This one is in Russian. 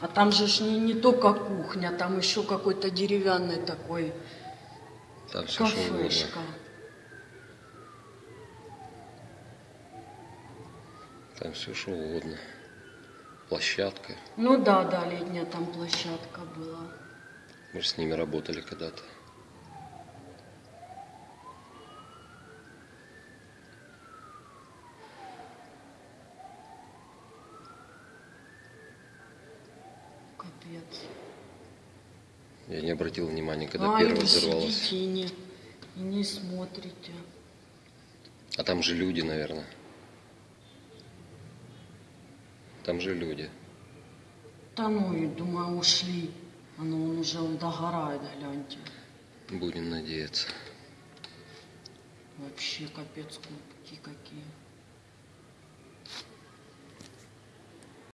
А там же ж не, не только кухня, там еще какой-то деревянный такой Там кафешка. Там все что угодно. Площадка. Ну да, да, летняя там площадка была. Мы же с ними работали когда-то. Капец. Я не обратил внимания, когда а, первая взорвалась. сидите и не, и не смотрите. А там же люди, наверное. Там же люди. Да ну и думаю, ушли. Оно он уже он догорает, гляньте. Будем надеяться. Вообще капец кубки какие.